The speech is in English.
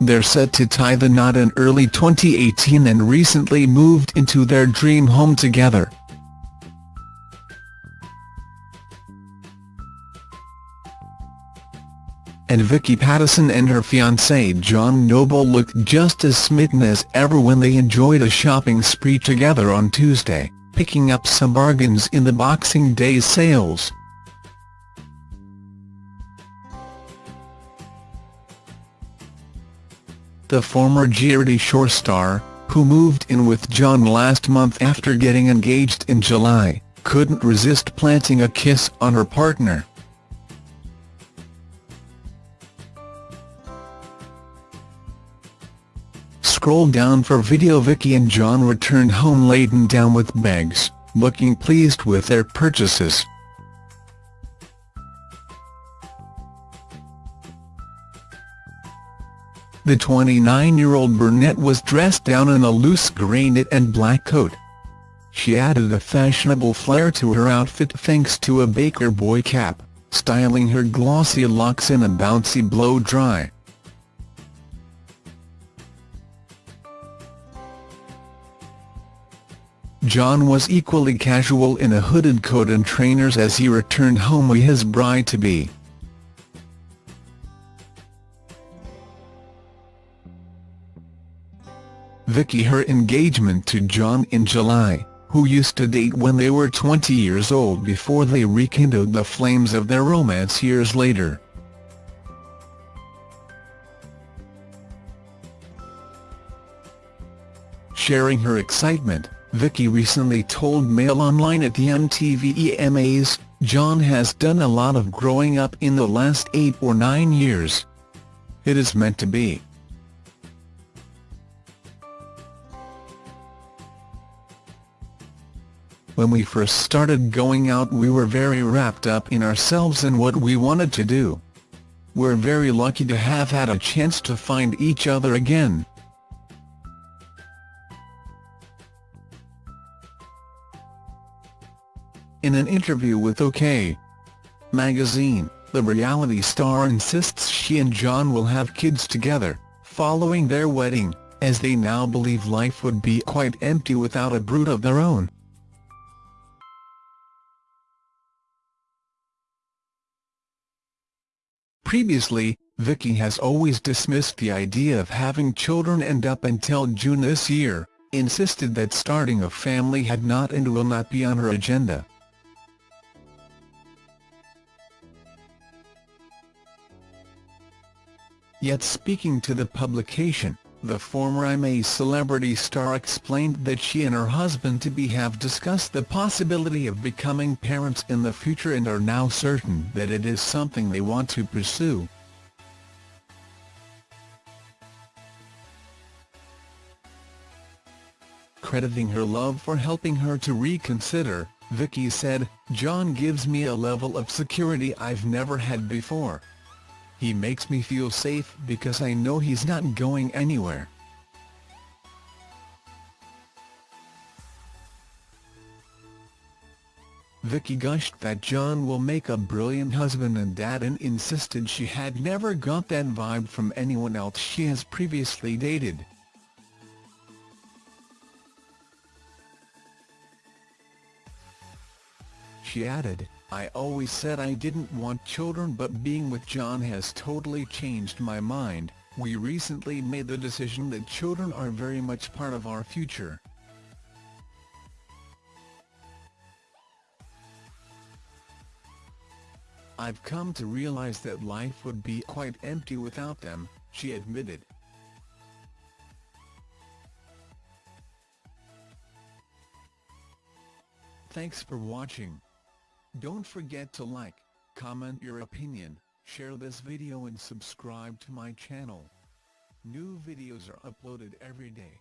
They're set to tie the knot in early 2018 and recently moved into their dream home together. and Vicky Pattison and her fiancé John Noble looked just as smitten as ever when they enjoyed a shopping spree together on Tuesday, picking up some bargains in the Boxing Day sales. The former Geordie Shore star, who moved in with John last month after getting engaged in July, couldn't resist planting a kiss on her partner. Scroll down for video Vicky and John returned home laden down with bags, looking pleased with their purchases. The 29-year-old brunette was dressed down in a loose grey knit and black coat. She added a fashionable flair to her outfit thanks to a Baker Boy cap, styling her glossy locks in a bouncy blow-dry. John was equally casual in a hooded coat and trainers as he returned home with his bride-to-be. Vicky her engagement to John in July, who used to date when they were 20 years old before they rekindled the flames of their romance years later. Sharing her excitement, Vicky recently told Mail Online at the MTV EMAs, John has done a lot of growing up in the last eight or nine years. It is meant to be. When we first started going out we were very wrapped up in ourselves and what we wanted to do. We're very lucky to have had a chance to find each other again. In an interview with OK! magazine, the reality star insists she and John will have kids together, following their wedding, as they now believe life would be quite empty without a brood of their own. Previously, Vicky has always dismissed the idea of having children and up until June this year, insisted that starting a family had not and will not be on her agenda. Yet speaking to the publication, the former I'm A celebrity star explained that she and her husband-to-be have discussed the possibility of becoming parents in the future and are now certain that it is something they want to pursue. Crediting her love for helping her to reconsider, Vicky said, John gives me a level of security I've never had before. He makes me feel safe because I know he's not going anywhere. Vicky gushed that John will make a brilliant husband and dad and insisted she had never got that vibe from anyone else she has previously dated. She added, I always said I didn't want children but being with John has totally changed my mind, we recently made the decision that children are very much part of our future. I've come to realize that life would be quite empty without them, she admitted. Thanks for watching. Don't forget to like, comment your opinion, share this video and subscribe to my channel. New videos are uploaded every day.